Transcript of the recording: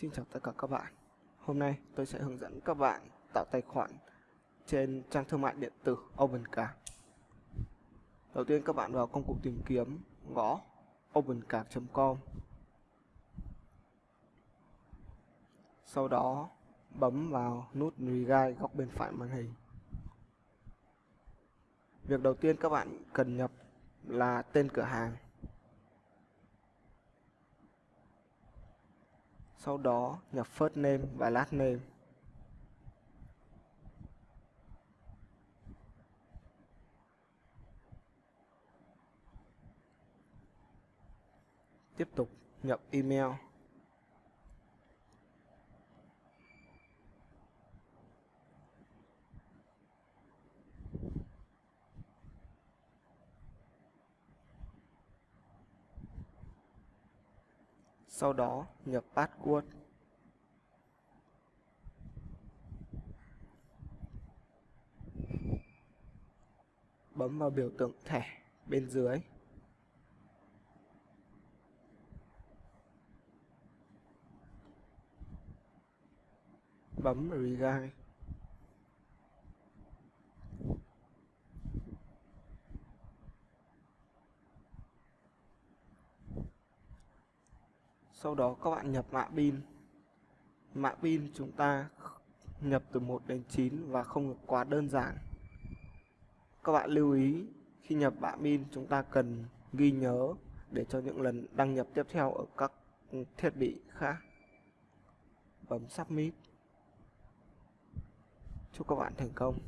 Xin chào tất cả các bạn. Hôm nay tôi sẽ hướng dẫn các bạn tạo tài khoản trên trang thương mại điện tử OpenCard. Đầu tiên các bạn vào công cụ tìm kiếm, gõ opencard.com. Sau đó bấm vào nút Reguide góc bên phải màn hình. Việc đầu tiên các bạn cần nhập là tên cửa hàng sau đó nhập first name và last name. Tiếp tục nhập email. Sau đó nhập password bấm vào biểu tượng thẻ bên dưới bấm Regain. Sau đó các bạn nhập mã pin. Mã pin chúng ta nhập từ 1 đến 9 và không được quá đơn giản. Các bạn lưu ý, khi nhập mã pin chúng ta cần ghi nhớ để cho những lần đăng nhập tiếp theo ở các thiết bị khác. Bấm submit. Chúc các bạn thành công.